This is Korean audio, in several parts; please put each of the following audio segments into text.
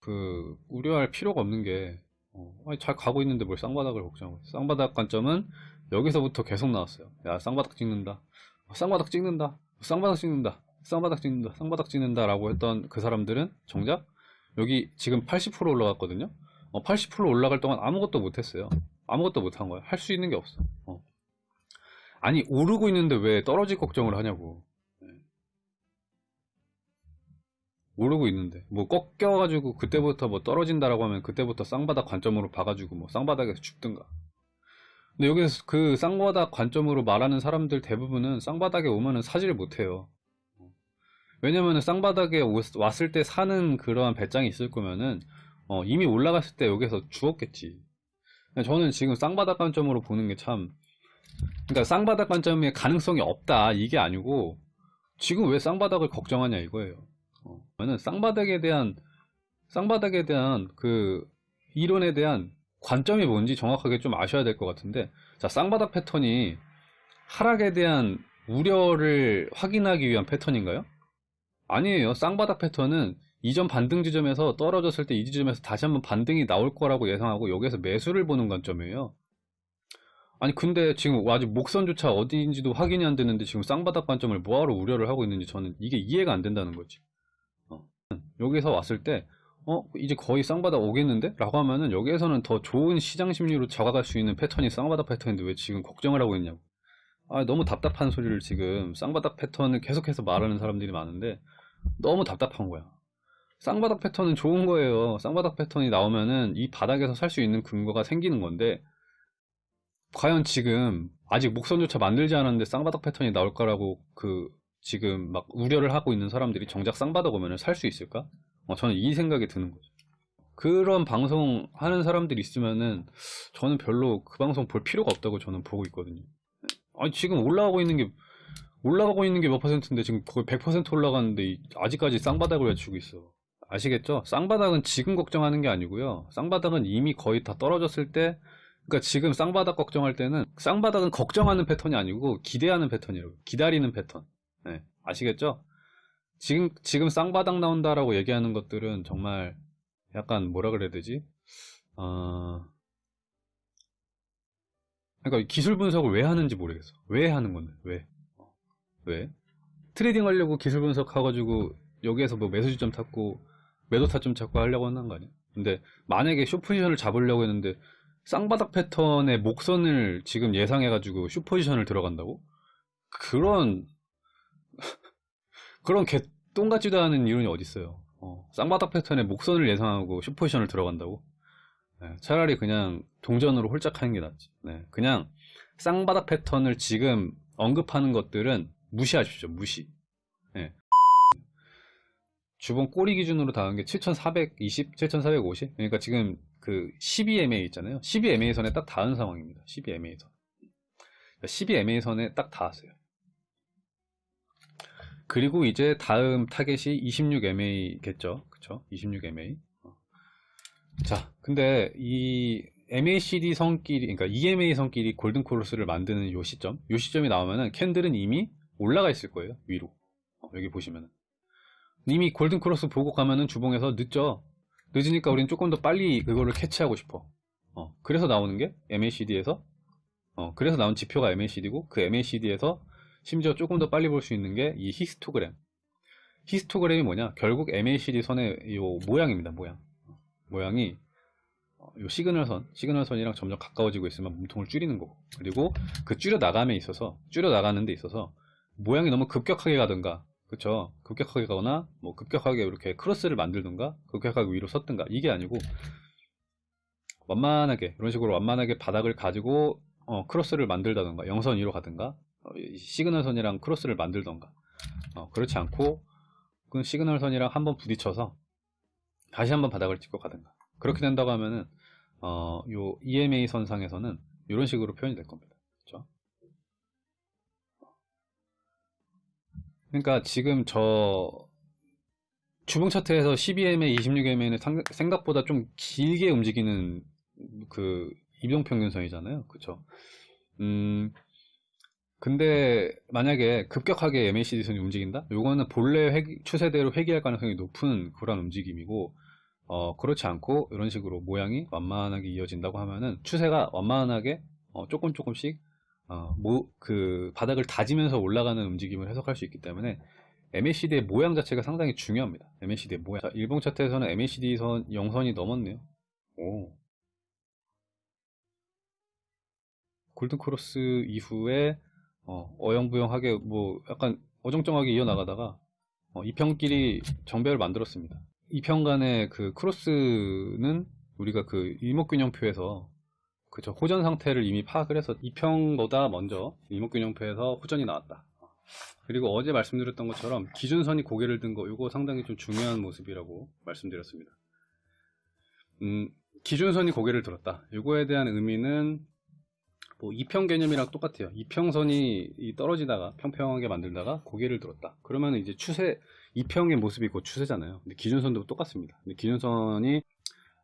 그 우려할 필요가 없는 게 어, 잘 가고 있는데 뭘 쌍바닥을 걱정하고. 쌍바닥 관점은 여기서부터 계속 나왔어요. 야 쌍바닥 찍는다. 어, 쌍바닥 찍는다. 쌍바닥 찍는다. 쌍바닥 찍는다. 쌍바닥 찍는다. 라고 했던 그 사람들은 정작 여기 지금 80% 올라갔거든요. 어, 80% 올라갈 동안 아무것도 못했어요. 아무것도 못한 거야. 할 수 있는 게 없어. 어. 아니 오르고 있는데 왜 떨어질 걱정을 하냐고. 오르고 있는데 뭐 꺾여가지고 그때부터 뭐 떨어진다라고 하면 그때부터 쌍바닥 관점으로 봐가지고 뭐 쌍바닥에서 죽든가. 근데 여기서 그 쌍바닥 관점으로 말하는 사람들 대부분은 쌍바닥에 오면은 사지를 못해요. 왜냐면은 쌍바닥에 오- 왔을 때 사는 그러한 배짱이 있을 거면은 어, 이미 올라갔을 때 여기서 죽었겠지. 저는 지금 쌍바닥 관점으로 보는 게 참, 그러니까 쌍바닥 관점에 가능성이 없다 이게 아니고 지금 왜 쌍바닥을 걱정하냐 이거예요. 어, 저는 쌍바닥에 대한 쌍바닥에 대한 그 이론에 대한 관점이 뭔지 정확하게 좀 아셔야 될 것 같은데, 자 쌍바닥 패턴이 하락에 대한 우려를 확인하기 위한 패턴인가요? 아니에요. 쌍바닥 패턴은 이전 반등 지점에서 떨어졌을 때 이 지점에서 다시 한번 반등이 나올 거라고 예상하고 여기에서 매수를 보는 관점이에요. 아니 근데 지금 아직 목선조차 어디인지도 확인이 안 되는데 지금 쌍바닥 관점을 뭐하러 우려를 하고 있는지 저는 이게 이해가 안 된다는 거지. 어. 여기서 왔을 때 어? 이제 거의 쌍바닥 오겠는데? 라고 하면은 여기에서는 더 좋은 시장 심리로 잡아갈 수 있는 패턴이 쌍바닥 패턴인데 왜 지금 걱정을 하고 있냐고. 아, 너무 답답한 소리를 지금 쌍바닥 패턴을 계속해서 말하는 사람들이 많은데 너무 답답한 거야. 쌍바닥 패턴은 좋은 거예요. 쌍바닥 패턴이 나오면은 이 바닥에서 살 수 있는 근거가 생기는 건데, 과연 지금 아직 목선조차 만들지 않았는데 쌍바닥 패턴이 나올 거라고 그 지금 막 우려를 하고 있는 사람들이 정작 쌍바닥 오면은 살수 있을까? 어, 저는 이 생각이 드는 거죠. 그런 방송 하는 사람들이 있으면은 저는 별로 그 방송 볼 필요가 없다고 저는 보고 있거든요. 아니 지금 올라가고 있는 게 올라가고 있는 게 몇 퍼센트인데 지금 거의 100% 올라가는데 이- 아직까지 쌍바닥을 외치고 있어. 아시겠죠? 쌍바닥은 지금 걱정하는 게 아니고요. 쌍바닥은 이미 거의 다 떨어졌을 때, 그러니까 지금 쌍바닥 걱정할 때는 쌍바닥은 걱정하는 패턴이 아니고 기대하는 패턴이라고. 기다리는 패턴. 네, 아시겠죠? 지금 지금 쌍바닥 나온다라고 얘기하는 것들은 정말 약간 뭐라 그래야 되지? 어... 그러니까 기술 분석을 왜 하는지 모르겠어. 왜 하는 건데? 왜? 왜? trading 하려고 기술 분석해가지고 여기에서 뭐 매수 지점 찾고 매도 타점 찾고 하려고 하는 거 아니야? 근데 만약에 쇼 포지션을 잡으려고 했는데 쌍바닥 패턴의 목선을 지금 예상해가지고 쇼 포지션을 들어간다고? 그런 그런 개똥 같지도 않은 이론이 어딨어요. 어, 쌍바닥 패턴의 목선을 예상하고 쇼 포지션을 들어간다고? 네, 차라리 그냥 동전으로 홀짝 하는 게 낫지. 네, 그냥 쌍바닥 패턴을 지금 언급하는 것들은 무시하십시오. 무시. 예. 주봉 꼬리 기준으로 닿은 게 7420, 7450. 그러니까 지금 그 12MA 있잖아요. 12MA 선에 딱 닿은 상황입니다. 12MA 선. 12MA 선에 딱 닿았어요. 그리고 이제 다음 타겟이 26MA겠죠. 그쵸? 26MA. 어. 자, 근데 이 MACD 선끼리, 그러니까 EMA 선끼리 골든 크로스를 만드는 요 시점, 요 시점이 나오면은 candle은 이미 올라가 있을 거예요. 위로. 어, 여기 보시면은. 이미 골든 크로스 보고 가면은 주봉에서 늦죠. 늦으니까 우리는 조금 더 빨리 그거를 캐치하고 싶어. 어, 그래서 나오는 게 MACD에서, 어, 그래서 나온 지표가 MACD고, 그 MACD에서 심지어 조금 더 빨리 볼 수 있는 게 이 히스토그램. 히스토그램이 뭐냐? 결국 MACD 선의 요 모양입니다, 모양. 모양이 어, 요 시그널선, 시그널선이랑 점점 가까워지고 있으면 몸통을 줄이는 거고. 그리고 그 줄여 나감에 있어서, 줄여 나가는 데 있어서 모양이 너무 급격하게 가든가, 그쵸? 급격하게 가거나, 뭐 급격하게 이렇게 크로스를 만들든가, 급격하게 위로 섰든가, 이게 아니고, 완만하게, 이런 식으로 완만하게 바닥을 가지고, 어, 크로스를 만들다든가, 영선 위로 가든가, 어, 이 시그널 선이랑 크로스를 만들던가, 어, 그렇지 않고, 그 시그널 선이랑 한번 부딪혀서, 다시 한번 바닥을 찍고 가든가. 그렇게 된다고 하면은, 어, 요 EMA 선상에서는 이런 식으로 표현이 될 겁니다. 그렇죠? 그러니까 지금 저 주봉 차트에서 12MA, 26MA는 생각보다 좀 길게 움직이는 그 이동평균선이잖아요. 그쵸? 음, 근데 만약에 급격하게 MACD 선이 움직인다? 요거는 본래 회 추세대로 회귀할 가능성이 높은 그런 움직임이고 어, 그렇지 않고 이런 식으로 모양이 완만하게 이어진다고 하면은 추세가 완만하게 어, 조금 조금씩 어, 모, 그 바닥을 다지면서 올라가는 움직임을 해석할 수 있기 때문에 MACD의 모양 자체가 상당히 중요합니다. MACD의 모양. 자, 일봉 차트에서는 MACD 선 0선이 넘었네요. 오. 골든 크로스 이후에 어, 어영부영하게 뭐 약간 어정쩡하게 이어나가다가 어, 이평끼리 정배를 만들었습니다. 이평 간의 그 크로스는 우리가 그 일목균형표에서 그저 호전 상태를 이미 파악을 해서 이평보다 먼저 일목균형표에서 호전이 나왔다. 그리고 어제 말씀드렸던 것처럼 기준선이 고개를 든 거 이거 상당히 좀 중요한 모습이라고 말씀드렸습니다. 음, 기준선이 고개를 들었다. 이거에 대한 의미는 뭐 이평 개념이랑 똑같아요. 이평선이 이 떨어지다가 평평하게 만들다가 고개를 들었다. 그러면 이제 추세 이평의 모습이 곧 추세잖아요. 근데 기준선도 똑같습니다. 근데 기준선이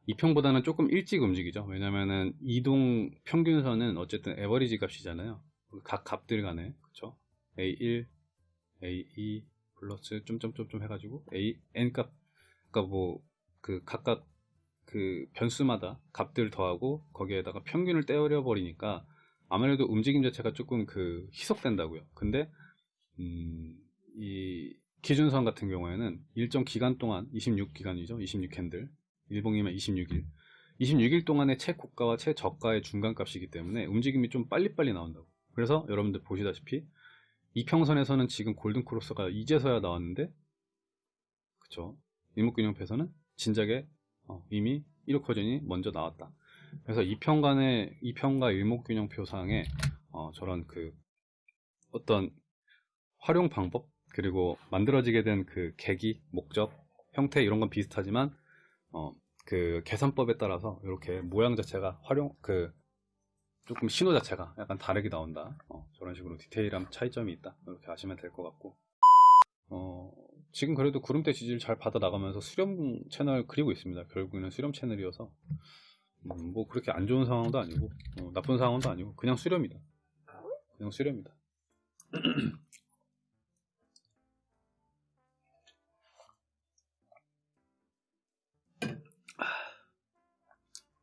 이평보다는 조금 일찍 움직이죠. 왜냐면은 이동 평균선은 어쨌든 에버리지 값이잖아요. 각 값들 간에 그쵸? A1, A2 플러스 점점점점 해가지고 A n 값 그러니까 뭐 그 각각 그 변수마다 값들 더하고 거기에다가 평균을 떼어려 버리니까 아무래도 움직임 자체가 조금 그 희석된다고요. 근데 음, 이 기준선 같은 경우에는 일정 기간 동안 26기간이죠. 26캔들. 일봉이면 26일. 26일 동안의 최고가와 최저가의 중간값이기 때문에 움직임이 좀 빨리빨리 나온다고. 그래서 여러분들 보시다시피 이평선에서는 지금 골든크로스가 이제서야 나왔는데 그쵸? 일목균형표에서는 진작에 어, 이미 1억 허전이 먼저 나왔다 그래서 이평간의 이평과 일목균형 표상에 어, 저런 그 어떤 활용 방법 그리고 만들어지게 된 그 계기 목적 형태 이런 건 비슷하지만 어, 그 계산법에 따라서 이렇게 모양 자체가 활용 그 조금 신호 자체가 약간 다르게 나온다. 어, 저런 식으로 디테일한 차이점이 있다. 이렇게 아시면 될 것 같고. 어, 지금 그래도 구름대 지지를 잘 받아 나가면서 수렴 채널 그리고 있습니다. 결국에는 수렴 채널이어서 음, 뭐 그렇게 안 좋은 상황도 아니고 어, 나쁜 상황도 아니고 그냥 수렴이다. 그냥 수렴이다.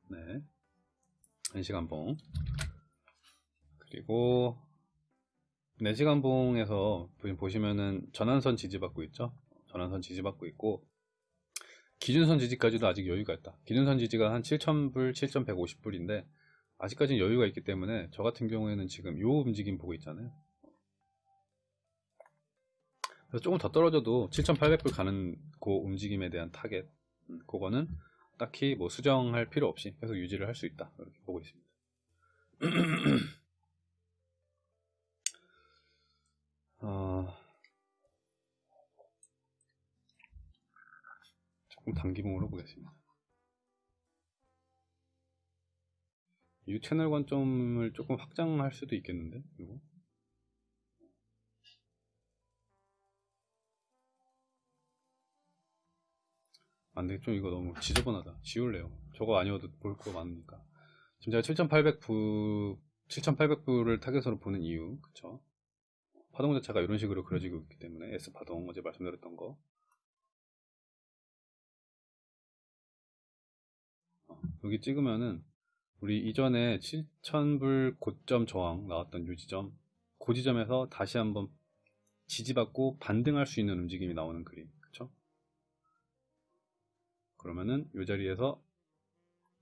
네. 1시간봉. 그리고 4시간봉에서 보시면은 전환선 지지받고 있죠. 전환선 지지받고 있고 기준선 지지까지도 아직 여유가 있다. 기준선 지지가 한 7,000불, 7,150불인데 아직까지는 여유가 있기 때문에 저 같은 경우에는 지금 요 움직임 보고 있잖아요. 그래서 조금 더 떨어져도 7,800불 가는 그 움직임에 대한 타겟 음, 그거는 딱히 뭐 수정할 필요 없이 계속 유지를 할 수 있다 이렇게 보고 있습니다. 어... 조금 단기봉으로 보겠습니다. 이 채널 관점을 조금 확장할 수도 있겠는데 이거? 안돼 좀 이거 너무 지저분하다. 지울래요. 저거 아니어도 볼 거 많으니까. 지금 제가 7800부 7800부를 타겟으로 보는 이유 그쵸? 파동 자체가 이런 식으로 그려지고 있기 때문에 S 파동 어제 말씀드렸던 거 여기 찍으면은 우리 이전에 7000불 고점 저항 나왔던 요 지점 그 지점에서 다시 한번 지지받고 반등할 수 있는 움직임이 나오는 그림 그쵸 그러면은 이 자리에서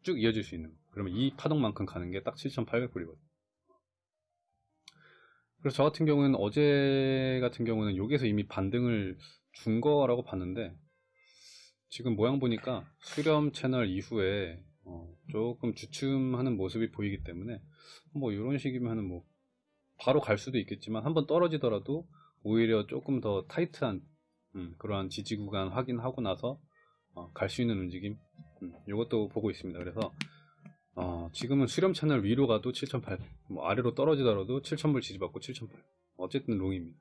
쭉 이어질 수 있는 거. 그러면 이 파동만큼 가는 게 딱 7,800불이거든. 그래서 저 같은 경우는 어제 같은 경우는 여기서 이미 반등을 준 거라고 봤는데 지금 모양 보니까 수렴 채널 이후에 어 조금 주춤하는 모습이 보이기 때문에 뭐 이런 식이면 뭐 바로 갈 수도 있겠지만 한번 떨어지더라도 오히려 조금 더 타이트한 음, 그러한 지지 구간 확인하고 나서 어, 갈 수 있는 움직임 음, 이것도 보고 있습니다 그래서 어, 지금은 수렴 채널 위로 가도 7,800, 뭐 아래로 떨어지더라도 7,000불 지지받고 7,800. 어쨌든 롱입니다.